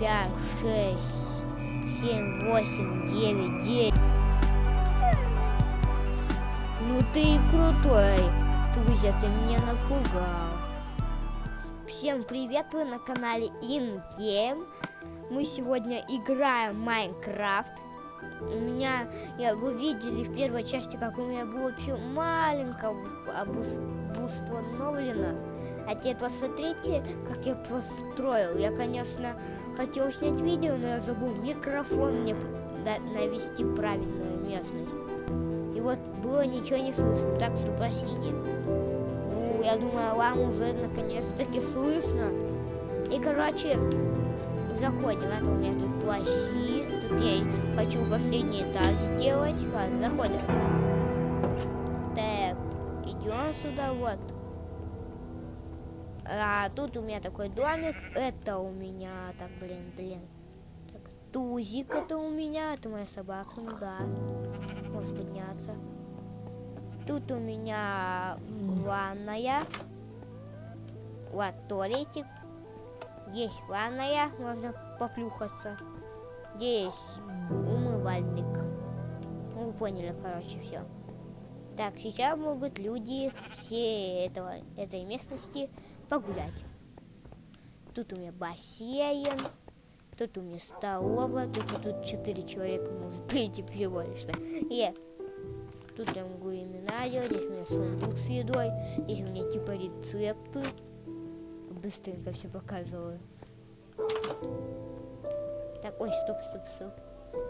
пять, шесть, семь, восемь, девять, девять. Ну ты и крутой, Тузя, ты меня напугал. Всем привет, вы на канале InGame. Мы сегодня играем Майнкрафт. У меня, я, вы видели в первой части, как у меня было вообще маленькое обустановлено. А теперь посмотрите, как я построил. Я, конечно, хотел снять видео, но я забыл микрофон мне навести правильную местность. И вот было ничего не слышно, так что простите. Ну, я думаю, вам уже наконец-таки слышно. И, короче, заходим. Это у меня тут плащи. Тут я хочу последний этаж сделать. Ладно, заходим. Так, идем сюда, вот. А тут у меня такой домик. Это у меня, так, блин, блин. Так, тузик это у меня. Это моя собака, ну да. Может подняться. Тут у меня ванная. Вот туалетик. Здесь ванная, можно поплюхаться. Здесь умывальник. Ну, вы поняли, короче, все. Так, сейчас могут люди все этого, этой местности погулять. Тут у меня бассейн, тут у меня столовая, тут тут четыре человека может прийти всего лишь. И тут я могу имена делать, здесь у меня сундук с едой, здесь у меня типа рецепты быстренько все показываю. Так, ой, стоп, стоп, стоп.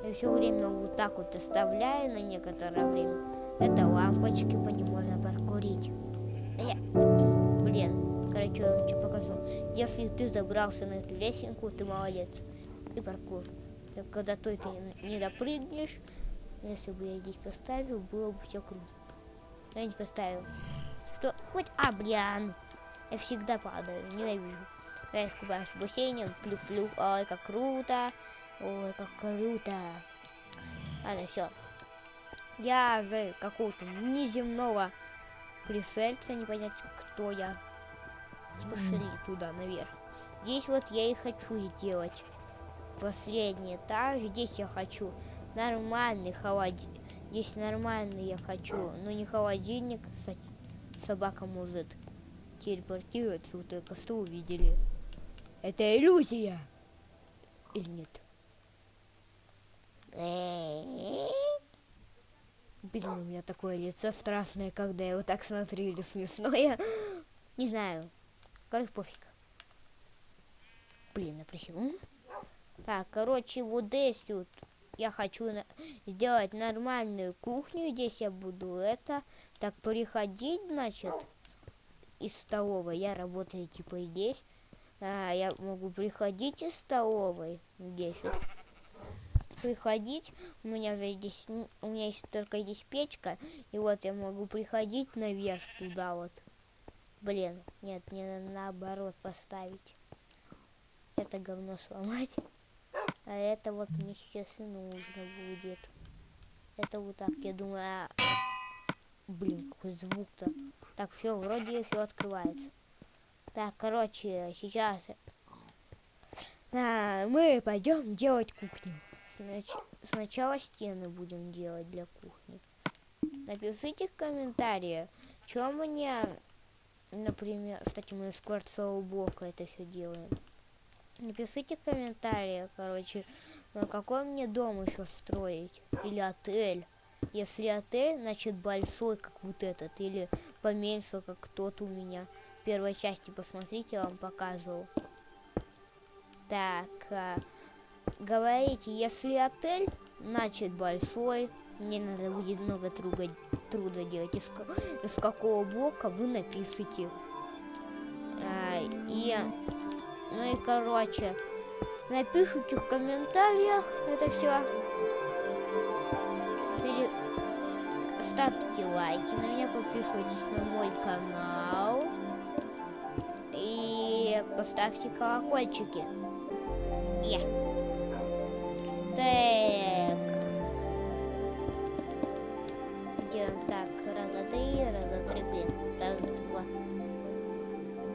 Я все время вот так вот оставляю на некоторое время. Это лампочки, по ним можно паркурить. А я... Блин, короче, я что показал. Если ты забрался на эту лесенку, ты молодец. И паркур. Когда ты не допрыгнешь, если бы я здесь поставил, было бы все круто. Я не поставил. Что? Хоть... А, блин. Я всегда падаю, ненавижу. Я искупаюсь в бассейне, плю-плю, ой, как круто, ой, как круто. Ладно, все. Я за какого-то неземного присельца, не понять, кто я. Пошли туда, наверх. Здесь вот я и хочу сделать последний этаж. Здесь я хочу нормальный холодильник. Здесь нормальный я хочу, но не холодильник, собака музыт телепортируется, вы только что увидели. Это иллюзия. Или нет? Блин, у меня такое лицо страшное, когда я вот так смотрю, или смешное. Не знаю. Короче, пофиг. Блин, почему? Так, короче, вот здесь вот я хочу на сделать нормальную кухню. Здесь я буду это так приходить, значит из столовой. Я работаю типа здесь. А, я могу приходить из столовой. Здесь вот. Приходить. У меня здесь у меня есть только здесь печка. И вот я могу приходить наверх туда вот. Блин, нет, мне наоборот поставить. Это говно сломать. А это вот мне сейчас и нужно будет. Это вот так, я думаю, а... Блин, какой звук-то. Так, все, вроде все открывается. Так, короче, сейчас а, мы пойдем делать кухню. Снач... Сначала стены будем делать для кухни. Напишите в комментариях, что мне, например, кстати, мы с кварцового блока это все делаем. Напишите в комментариях, короче, на какой мне дом еще строить. Или отель. Если отель, значит большой, как вот этот, или поменьше, как тот у меня. В первой части посмотрите, я вам показывал. Так, а, говорите, если отель, значит большой. Мне надо будет много труда, труда делать. Из, из какого блока вы напишите. А, и, ну и короче, напишите в комментариях это все пере... ставьте лайки на меня, подписывайтесь на мой канал и поставьте колокольчики. Yeah. Так. Делаем так. Раз, два, три, раз, два, три, блин. Раз, два.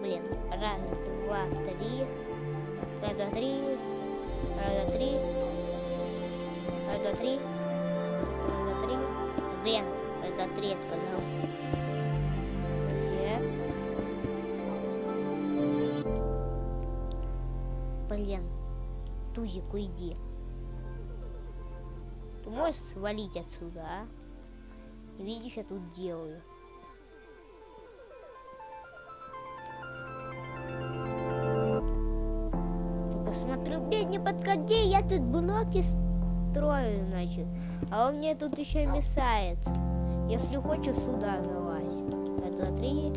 Блин. Раз, два, три. Раз, два, три. Раз, два, три. Раз, два, три. Раз, два, три. Блин, это три я сказал. Так. Блин. Тузик, уйди. Можешь свалить отсюда, а? Видишь, я тут делаю. Только смотрю, не подходи, я тут блоки строю, значит. А он мне тут еще мешается. Если хочешь, сюда залазь. Раз, два, три.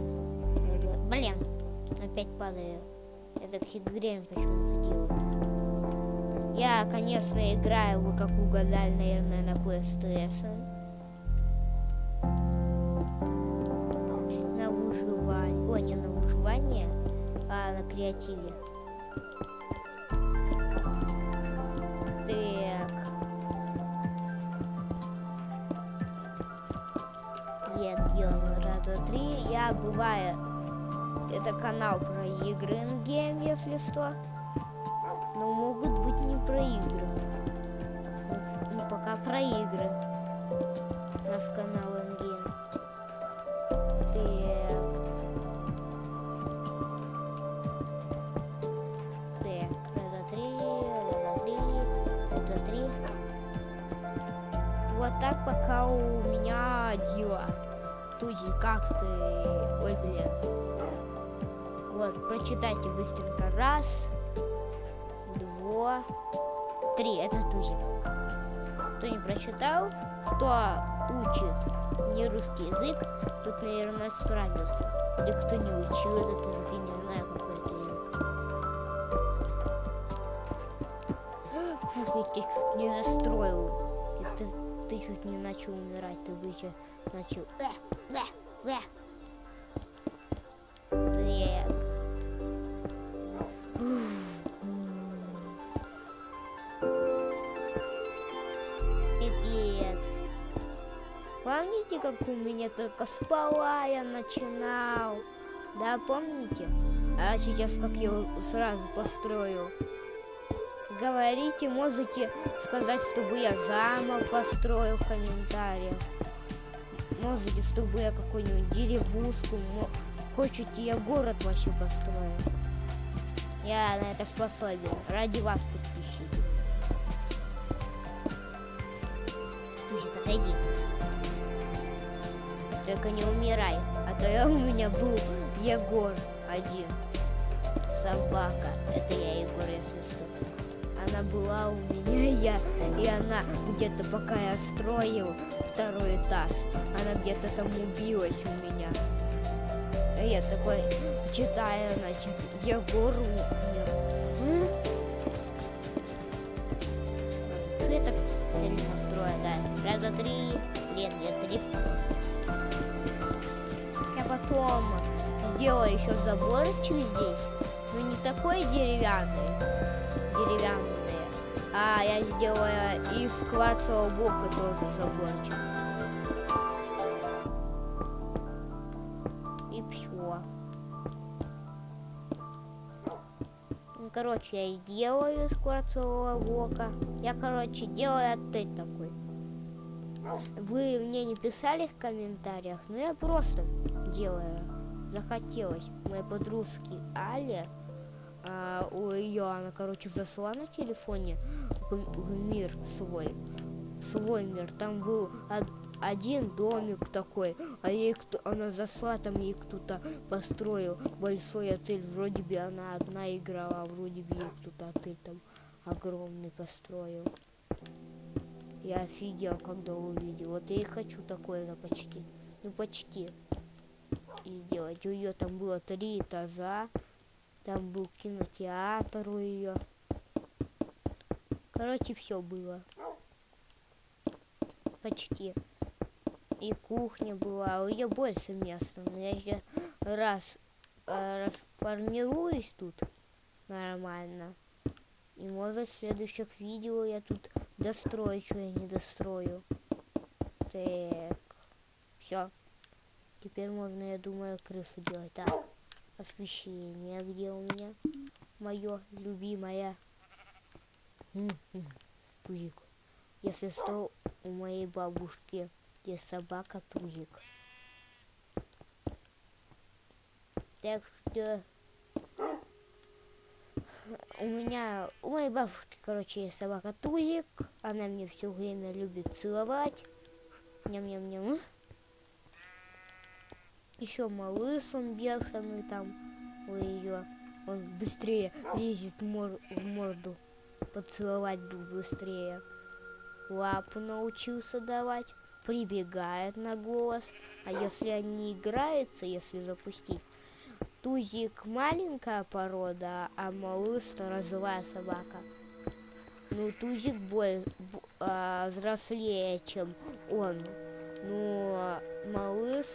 Блин, опять падаю. Я так всегда время почему-то делаю. Я, конечно, играю, вы как угадали, наверное, на PlayStation. На выживание. Ой, не на выживание, а на креативе. Так. Я делаю раз, два, три. Я бываю. Это канал про игры Game, если что. Про игры. Ну, пока про игры. Наш канал Game. Так. Так, два, три, два, три, два, три. Вот так пока у меня дела. Тузи, как ты? Ой, блин. Вот, прочитайте быстренько. Раз, два, три. Это Тузи. Кто не прочитал, кто учит не русский язык, тут, наверное, справился. Или кто не учил этот язык, я не знаю, какой это язык. Фух, я чуть не застроил. Ты, ты чуть не начал умирать, ты бы еще начал... Как у меня только спала я начинал? Да, помните? А сейчас как я сразу построил. Говорите, можете сказать, чтобы я замок построил в комментариях. Можете, чтобы я какую-нибудь деревушку, хочете, я город вообще построю. Я на это способен. Ради вас, подписчики. Слушай, отойди. Только не умирай. А то я, у меня был Егор один. Собака. Это я Егор, если что. Она была у меня, я, и она где-то пока я строил второй этаж, она где-то там убилась у меня. А я такой читаю, значит, Егор умер. Строю, да? Раз, два, три. Блин, я три. Я потом сделаю еще заборчик здесь. Но не такой деревянный. Деревянный. А я сделаю из кварцевого блока тоже заборчик. И все. Ну, короче, я сделаю из кварцевого блока. Я, короче, делаю отель такой. Вы мне не писали в комментариях, но я просто делаю. Захотелось. Моей подружки Али, а, у ее, она, короче, зашла на телефоне в, мир свой. в Свой мир. Там был од- один домик такой, а ей кто, она зашла, там ей кто-то построил большой отель. Вроде бы она одна играла, а вроде бы ей кто-то отель там огромный построил. Я офигел, когда увидел. Вот я и хочу такое за почти. Ну почти. И сделать. У ее там было три этажа. Там был кинотеатр у ее. Короче, все было. Почти. И кухня была. У ее больше места. Но я еще раз э, расформируюсь тут нормально. И может в следующих видео я тут дострою, что я не дострою. Так. Все. Теперь можно, я думаю, крысу делать. Так. Освещение где у меня? Мое любимое. Тузик. Если что, у моей бабушки есть собака Тузик. Так что у меня, у моей бабушки, короче, есть собака Тузик. Она мне все время любит целовать. Ням-ням-ням. Еще малыш, он бешеный там у ее. Он быстрее лезет мор в морду. Поцеловать был быстрее. Лапу научился давать. Прибегает на голос. А если они играются, если запустить, Тузик маленькая порода, а малыш разовая собака. Ну, Тузик более а, взрослее, чем он. Ну, а малыш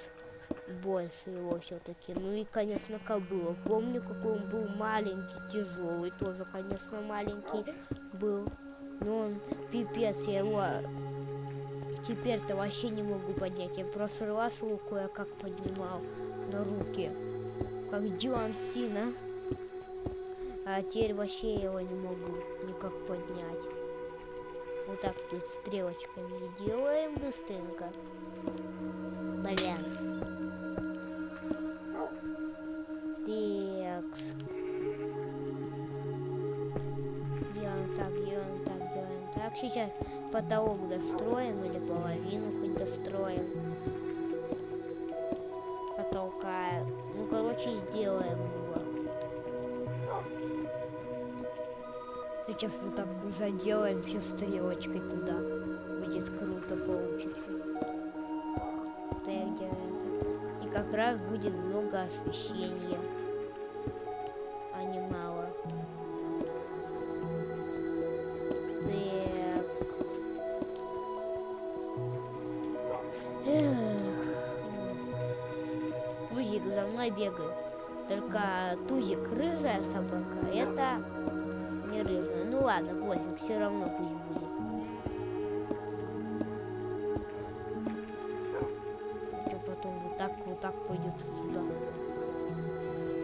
больше его все-таки. Ну и, конечно, кобыла. Помню, какой он был маленький, тяжелый, тоже, конечно, маленький был. Но он пипец, я его теперь-то вообще не могу поднять. Я просто раз его кое-как поднимал на руки, как Джон Сина. А теперь вообще его не могу никак поднять. Вот так тут стрелочками делаем быстренько. Блин. Так. Делаем так, делаем так, делаем так. Сейчас потолок достроим или половину хоть достроим. Сейчас вот так заделаем все стрелочкой туда. Будет круто получится. Так делаем. И как раз будет много освещения.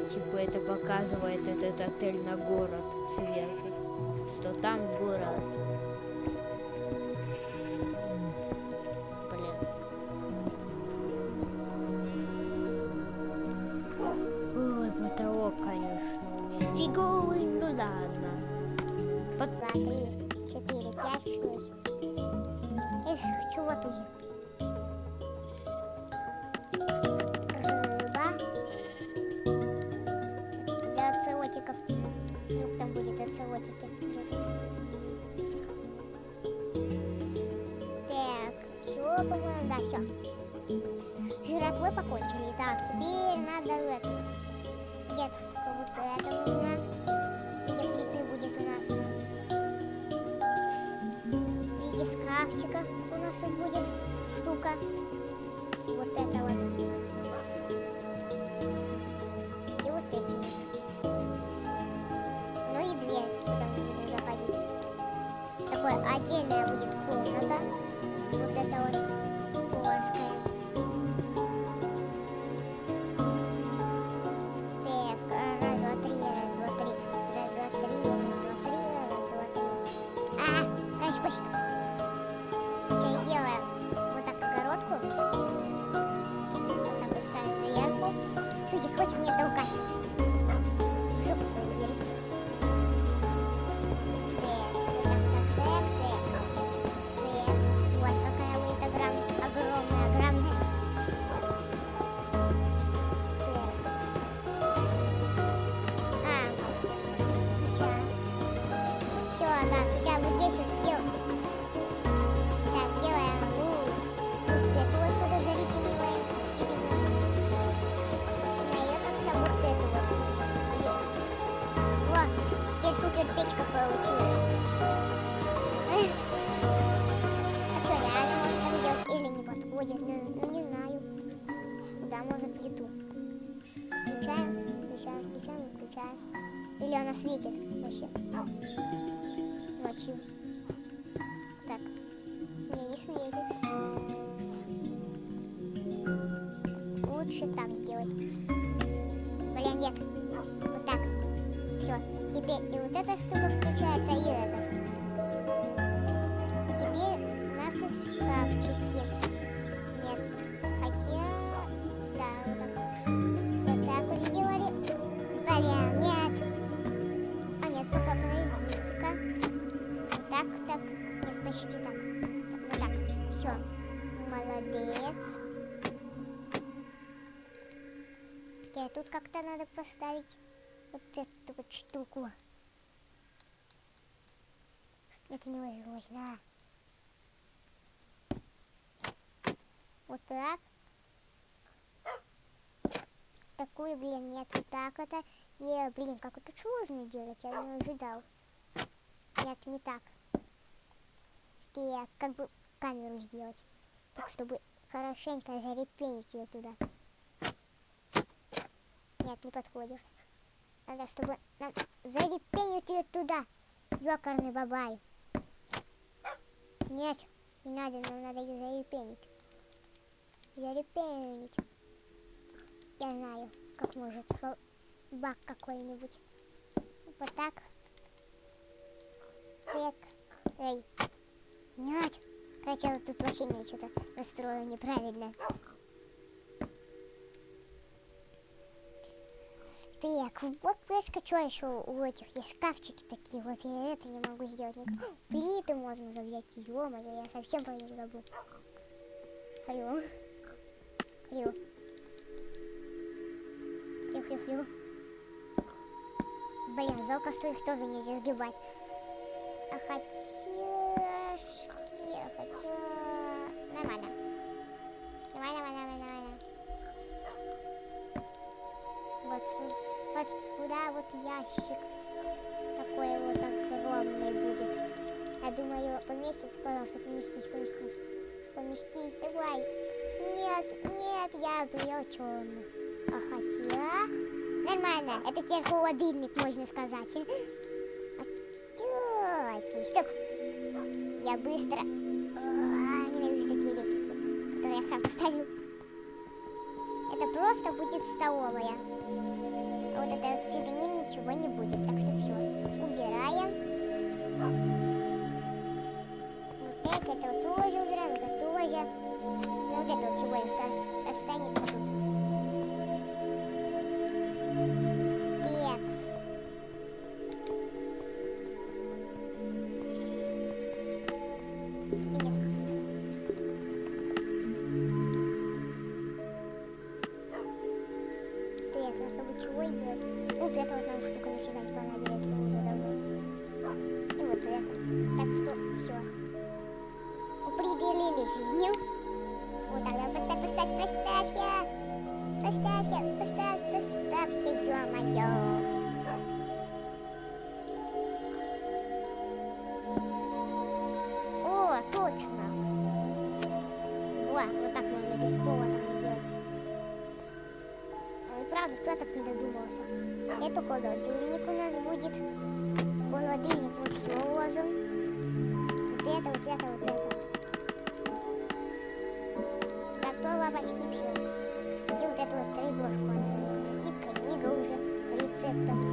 Типа это показывает этот отель на город сверху. Что там город. Светит вообще. Ночью. Поставить вот эту вот штуку. Это невозможно. Вот так. Такую, блин, нет, вот так это. И, блин, как это сложно делать, я не ожидал. Нет, не так. Так, как бы камеру сделать. Так, чтобы хорошенько зарепенить ее туда. Нет, не подходит. Надо, чтобы нам зарепенить ее туда. Ёкарный бабай. Нет, не надо, нам надо ее зарепенить. Зарепенить. Я знаю, как может ба- бак какой-нибудь. Вот так. Так. Эй. Нет. Короче, тут вообще не что-то настроил неправильно. Так, вот плешка, что еще у этих есть шкафчики такие, вот я это не могу сделать никак. Плиты можно взять, ё-моё, я совсем про них забыл. Алло. Алло. Фью, фью, фью. Блин, жалко, что их тоже нельзя сгибать. А хотя... ящик. Такой вот огромный будет. Я думаю, поместится, пожалуйста, поместись, поместись. Поместись, давай. Нет, нет, я облечен. А хотя... Нормально, это теперь холодильник, можно сказать. Стойте, стоп. Я быстро... А, ненавижу такие лестницы, которые я сам поставил. Это просто будет столовая. Вот этой вот фигни ничего не будет, так что все. Убираем. Требушку. И книга уже рецептов.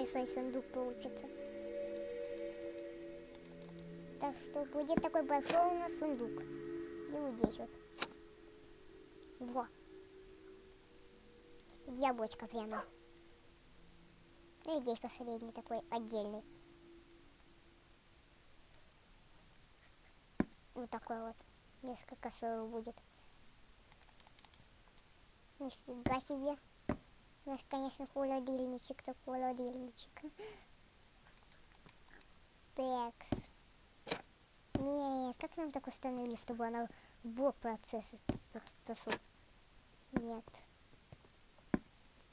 Большой сундук получится. Так что будет такой большой у нас сундук. И вот здесь вот. Во. Яблочко прямо. И здесь последний такой отдельный. Вот такой вот. Несколько слоев будет. Нифига себе. У нас, конечно, холодильничек, так холодильничек. Текс. Нет, как нам так установили, чтобы она в бок процесса посыл? Нет.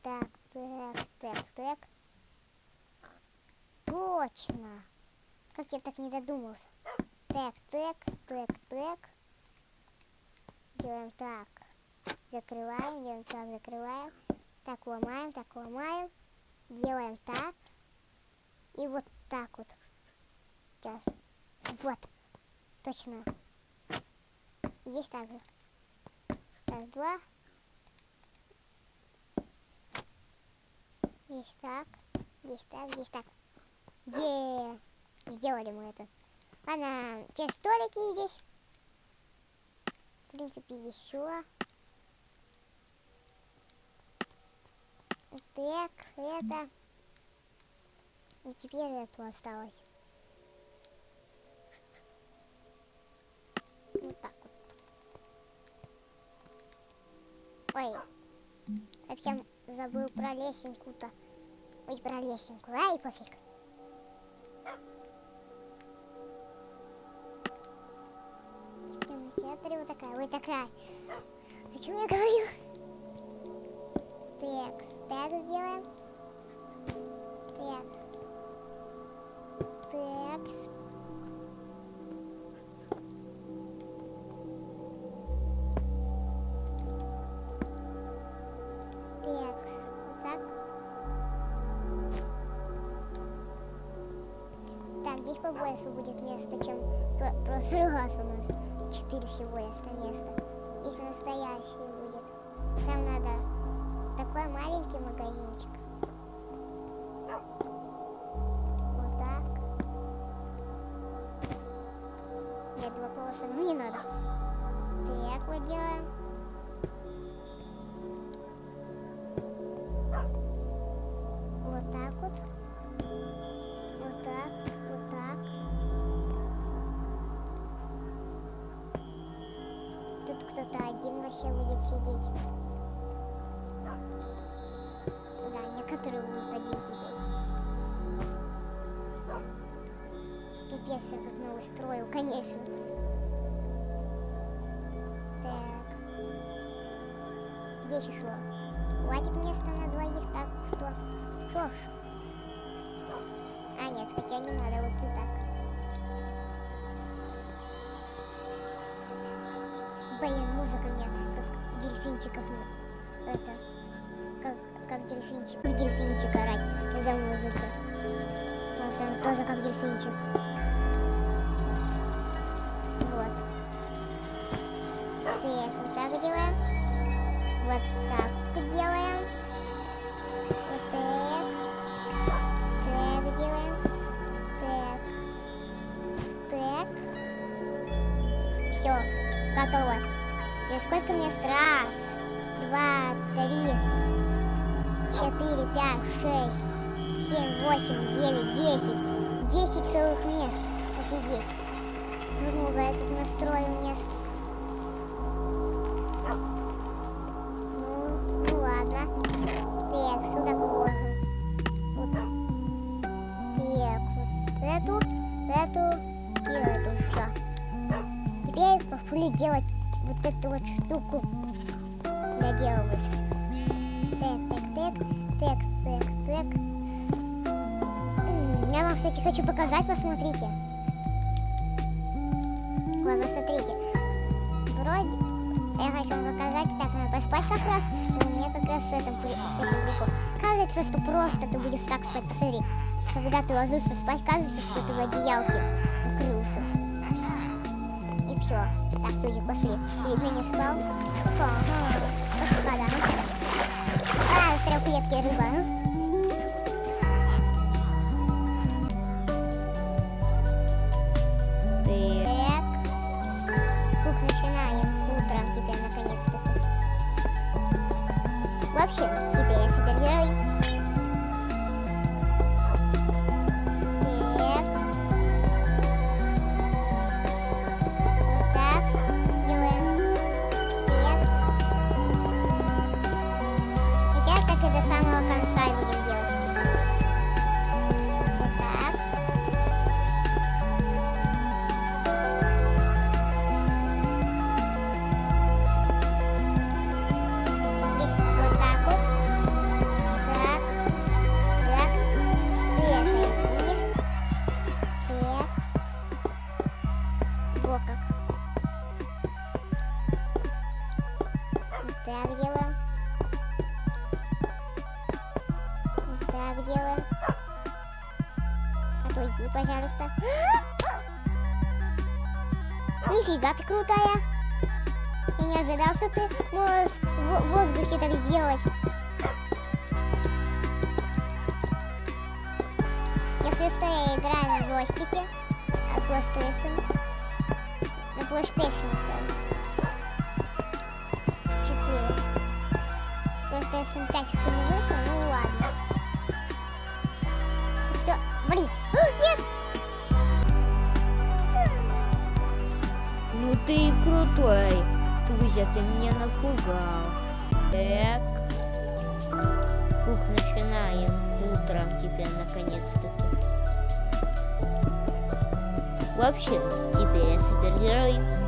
Так, так, так, так. Точно. Как я так не додумался. Так, так, так, так. Делаем так. Закрываем, делаем так, закрываем. Так, ломаем, так, ломаем. Делаем так. И вот так вот. Сейчас. Вот. Точно. Есть так же. Раз, два. Есть так. Есть так, есть так. Где? Сделали мы это. Ладно, те столики здесь. В принципе, еще. Так, это. И теперь это осталось. Вот так вот. Ой, совсем забыл про лесенку-то. Ой, про лесенку. Ай, пофиг. Смотри, вот такая, вот такая. О чем я говорю? Так, так сделаем. Так. Так. Так, так. Так, здесь побольше будет места, чем в прошлый раз у нас. Четыре всего места. Здесь настоящий будет. Там надо такой маленький магазинчик. Вот так. Нет, два полоса, ну не надо. Так вот делаем. Вот так вот. Вот так, вот так. Тут кто-то один вообще будет сидеть. Будут одни сидеть. Пипец я тут не устроил, конечно. Так. Здесь еще. Хватит места на двоих, так что? Что ж. А, нет, хотя не надо, вот и так. Блин, музыка мне как дельфинчиков. ну, Это, дельфинчик. Дельфинчик орать из-за музыки. Потому что он тоже как дельфинчик. Штуку. Доделывать. Так, так, так, так, так, так. Я вам, кстати, хочу показать, посмотрите. Ладно, смотрите. Вроде я хочу вам показать, так, надо поспать как раз, у меня как раз с этим, с этим прикол. Кажется, что просто ты будешь так спать, посмотри. Когда ты ложишься спать, кажется, что ты в одеялке укрылся. Люди, пошли. Видно, не спал. Ага. Ах, да. А, стрелклетки рыба. Отойди, пожалуйста. Нифига ты крутая. Я не ожидал, что ты можешь в воздухе так сделать. Если что, я играю на джойстике от PlayStation. На PlayStation стою. 4. PlayStation 5 еще не вышел, ну ладно. Ты крутой. Тузя, ты меня напугал. Так. Фух, начинаем. Утром теперь наконец-таки. Вообще, теперь я супергерой.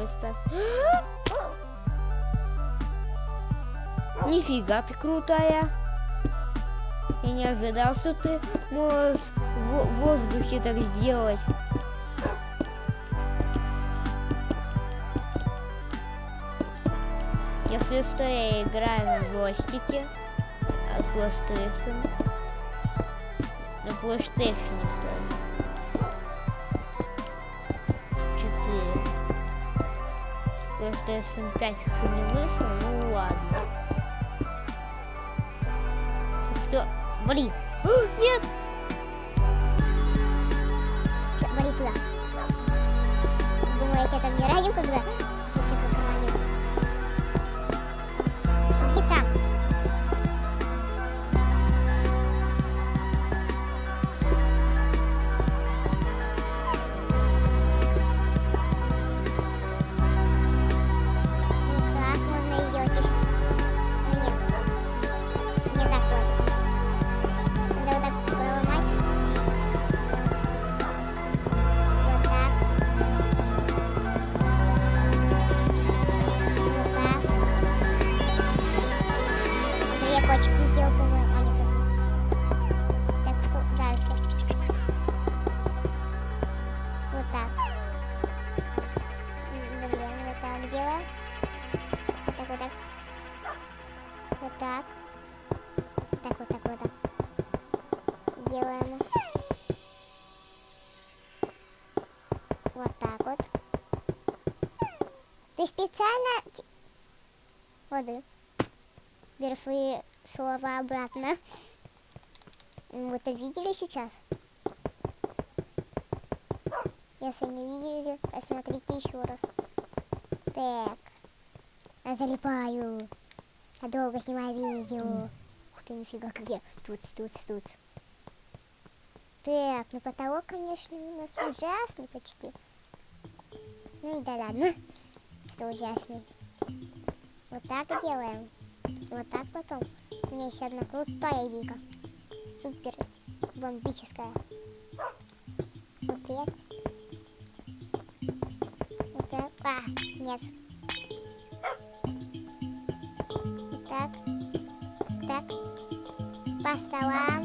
Пожалуйста. Нифига ты крутая. Я не ожидал, что ты можешь в воздухе так сделать. Если что, я играю на джойстике от PlayStation. На PlayStation стою. 4. PlayStation 5 еще не вышел, ну ладно. Что? Блин! А, Нет! Вали туда. Думаете, это мне радио когда? годы. Беру свои слова обратно. Вы это видели сейчас? Если не видели, посмотрите еще раз. Так. Я залипаю. Я долго снимаю видео. Ух ты, нифига, как я. Тут, тут, тут. Так, ну потолок, конечно, у нас ужасный почти. Ну и да ладно, что ужасный. Вот так делаем. Вот так потом. У меня есть одна крутая идейка. Супер бомбическая. Вот так. Вот так. А, нет. Вот так. Вот так. По столам.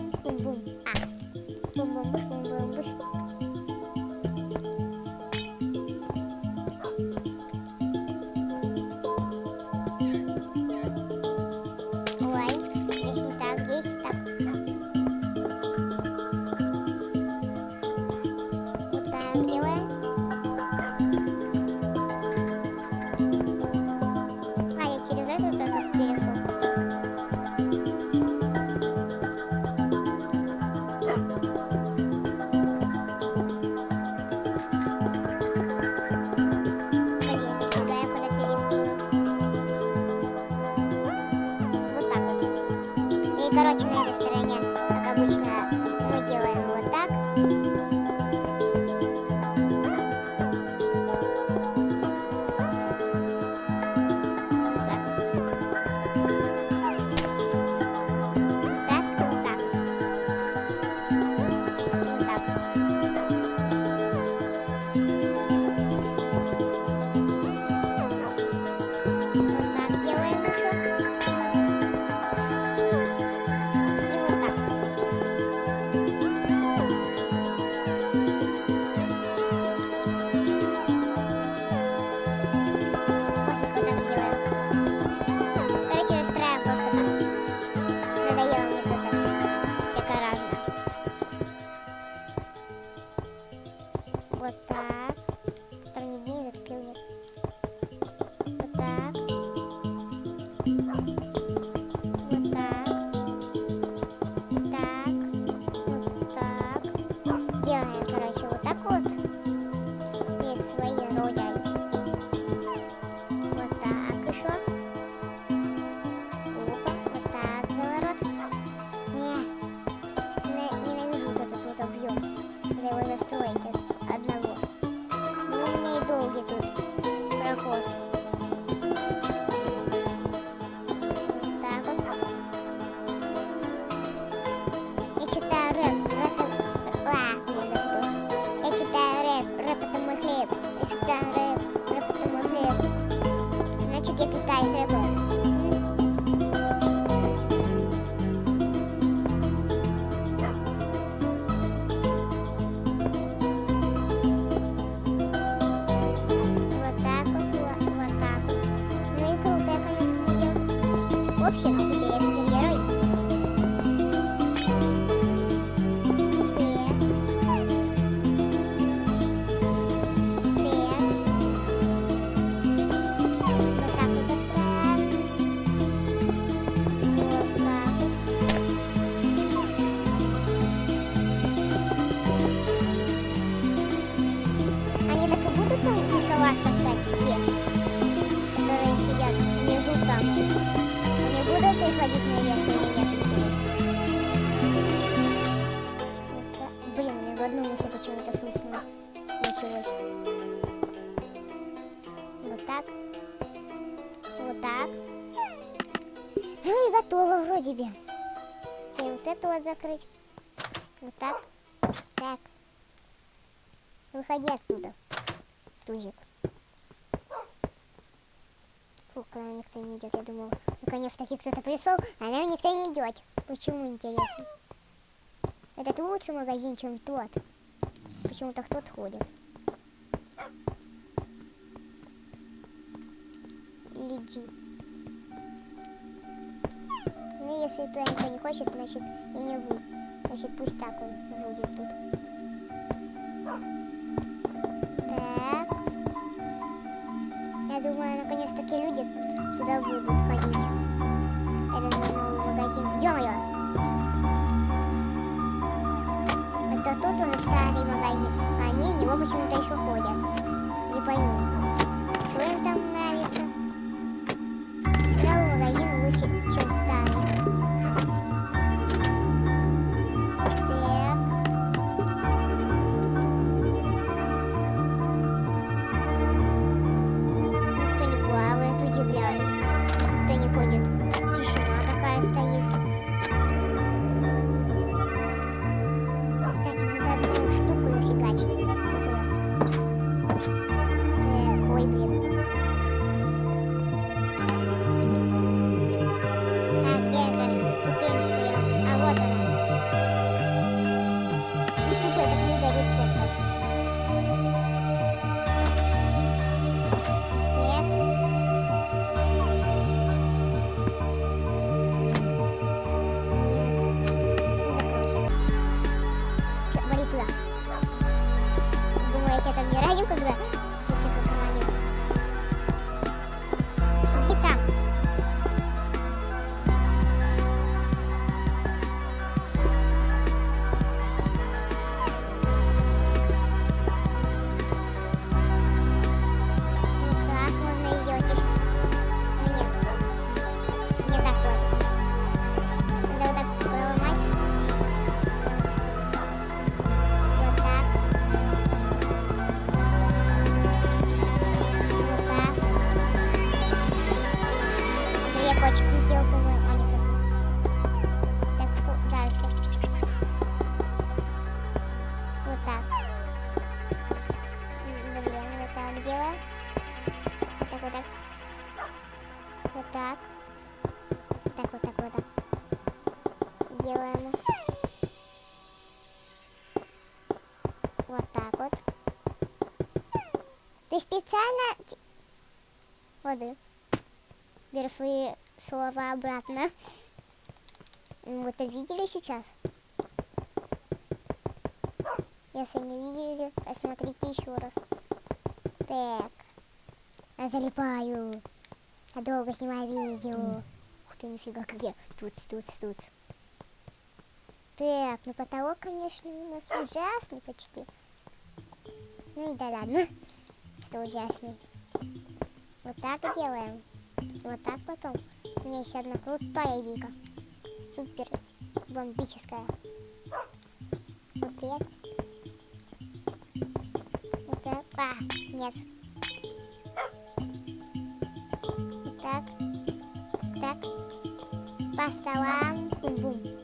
закрыть. Вот так. Так. Выходи оттуда, тузик. Фу, когда никто не идет. Я думал, наконец-таки кто-то пришел, а нам никто не идет. Почему, интересно? Этот лучше магазин, чем тот. Почему-то кто-то ходит. хочет, значит, и не будет. Значит, пусть так он будет тут. Так. Я думаю, наконец-таки люди туда будут ходить. Это мой новый магазин. Ё-моё! Это тут у нас старый магазин, а они в него почему-то еще домой, блин. случайно... Воды. Беру свои слова обратно. Ну, вы это видели сейчас? Если не видели, посмотрите еще раз. Так. Я залипаю. Я долго снимаю видео. Ух ты, нифига, как я. Тут, тут, тут. Так, ну потолок, конечно, у нас ужасный почти. Ну и да ладно что ужасней. Вот так делаем. Вот так потом. У меня есть одна крутая дика. Супер бомбическая. Вот так. Вот так. А, нет. Вот так. Вот так. По столам. Бум-бум.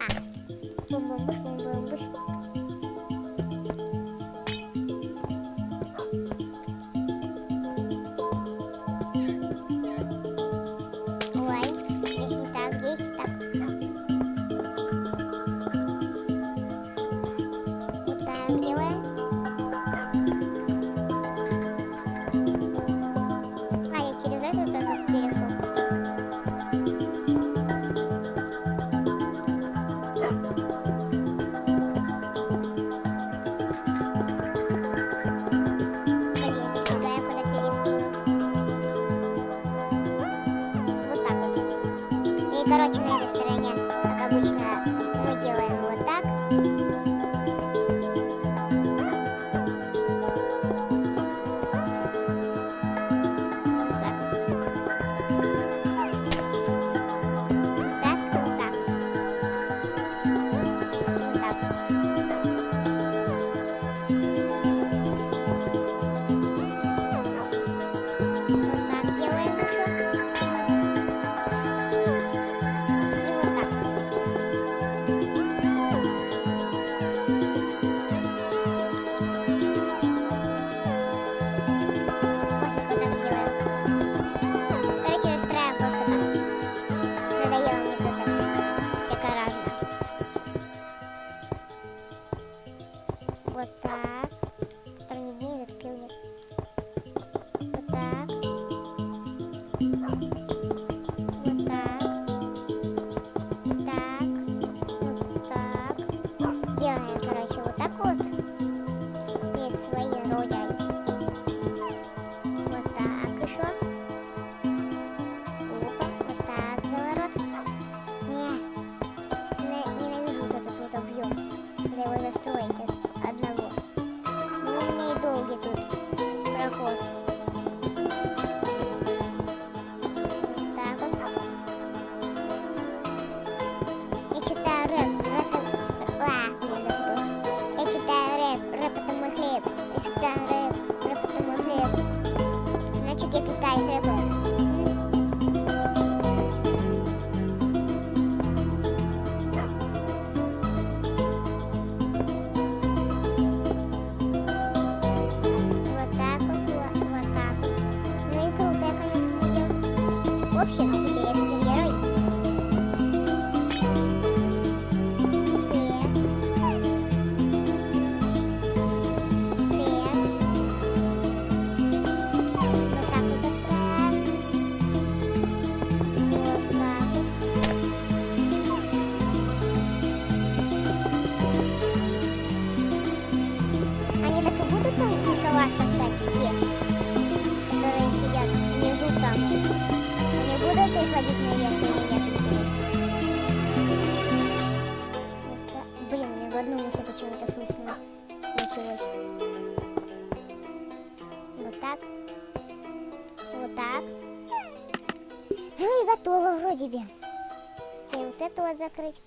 закрыть.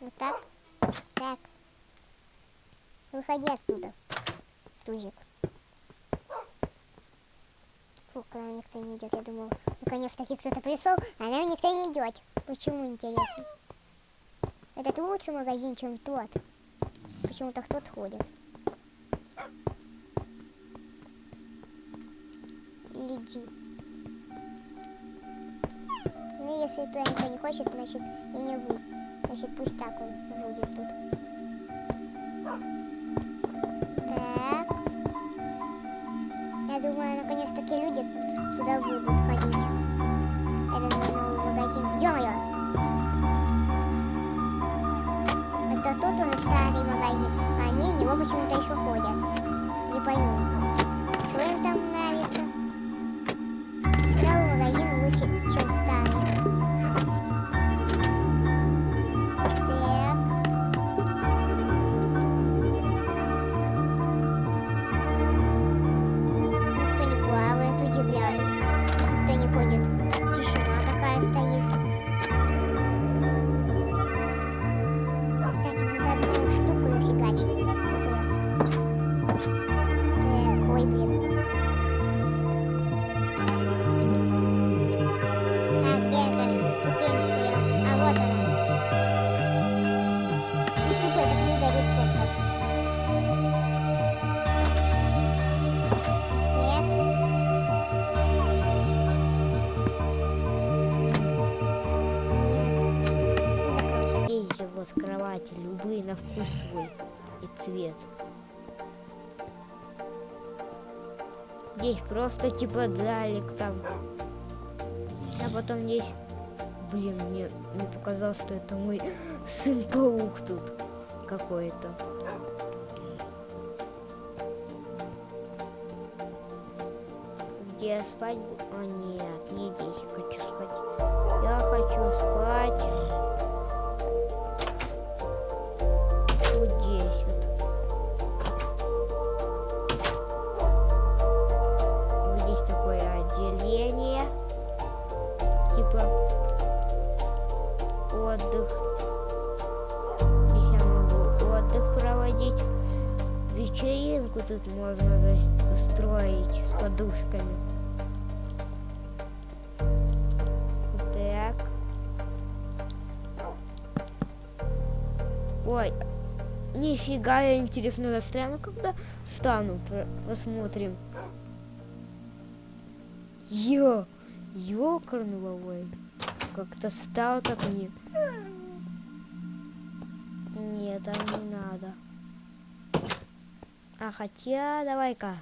Вот так. Так. Выходи оттуда, тузик. Фу, к нам никто не идет. Я думал, наконец-таки кто-то пришел, а нам никто не идет. Почему, интересно? Этот лучше магазин, чем тот. Почему-то кто-то ходит. Леди. если туда никто не хочет, значит и не будет. Значит, пусть так он будет тут. Так. Я думаю, наконец-таки люди туда будут ходить. Это мой новый магазин. Ё-моё! Это тот уже старый магазин. А они в него почему-то еще ходят. Не пойму. И цвет. Здесь просто типа залик там. А потом здесь... Блин, мне, мне показалось, что это мой сын-паук тут какой-то. Где я спать? А, нет, не здесь я хочу спать. Я хочу спать Вечеринку тут можно устроить с подушками. Так. Ой, нифига, я интересно застряну, когда стану. Посмотрим. Ё, ёкарного, Как-то стал так не... Нет, там не надо. А хотя, давай-ка.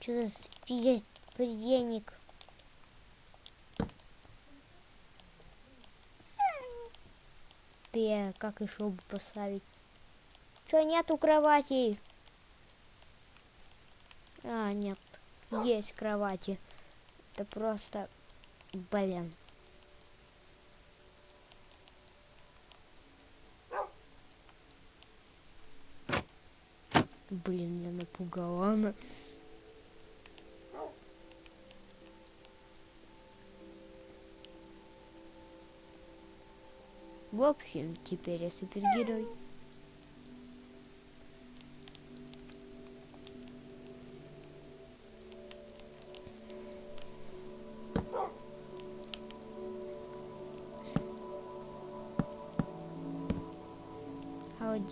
Что за приемник? Ты, как еще бы поставить? Что, нету кровати? А, нет. Есть кровати. Это просто... Блин. Блин, меня напугала она. В общем, теперь я супергерой.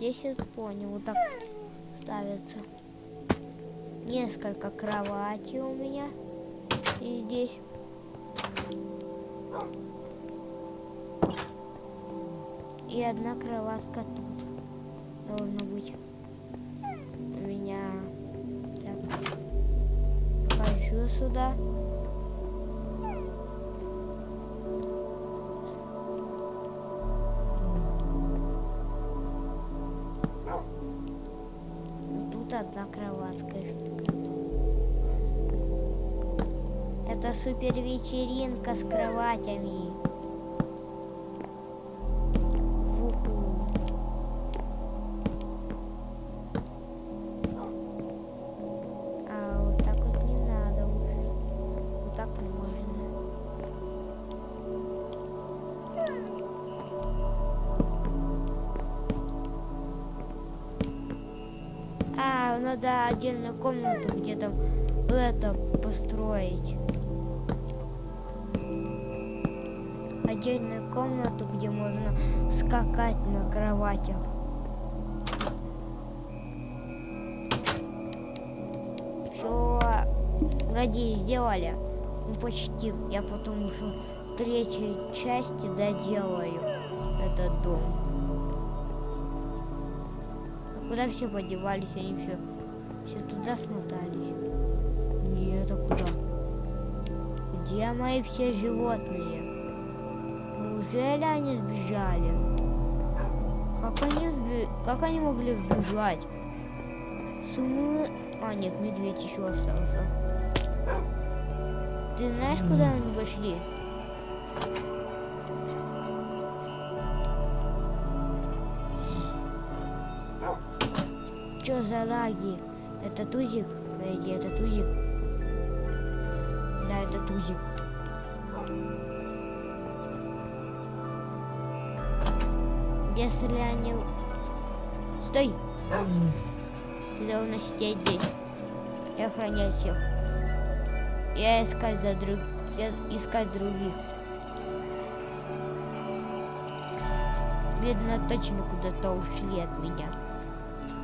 А вот здесь я понял, вот так ставится. Несколько кроватей у меня. И здесь. И одна кроватка тут должна быть. У меня так. Вхожу сюда. Это супер вечеринка с кроватями. Надо отдельную комнату где-то это построить. Отдельную комнату, где можно скакать на кроватях. все вроде сделали. Ну почти. Я потом уже в третьей части доделаю этот дом. А куда все подевались? Они все, все туда смотались. Нет, а куда? Где мои все животные? Неужели они сбежали? Как они, сби... как они могли сбежать? Сумы... А, нет, медведь еще остался. Ты знаешь, куда они пошли? Что за лаги? Это тузик? Подожди, это тузик? Да, это тузик. Если они... Стой! Ты должна сидеть здесь и охранять всех. Я искать за друг... Я искать других. Видно, точно куда-то ушли от меня.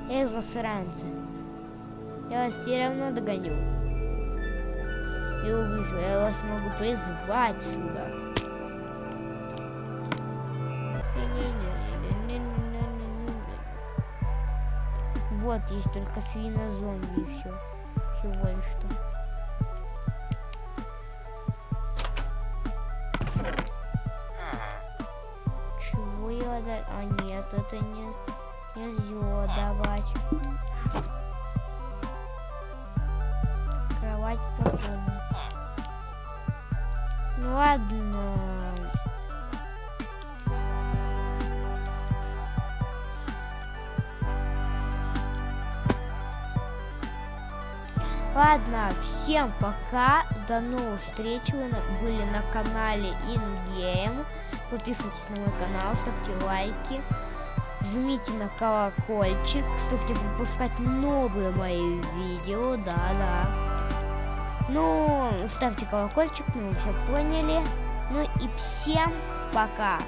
Я засранцы. Я вас все равно догоню. И убежу. Я вас могу призвать сюда. Вот есть только свинозомби и все. Всего лишь что. Чего я да... А нет, это не... Нельзя давать. Всем пока. До новых встреч. Вы на- были на канале InGame. Подписывайтесь на мой канал, ставьте лайки. Жмите на колокольчик, чтобы не пропускать новые мои видео. Да-да. Ну, ставьте колокольчик, ну вы все поняли. Ну и всем пока.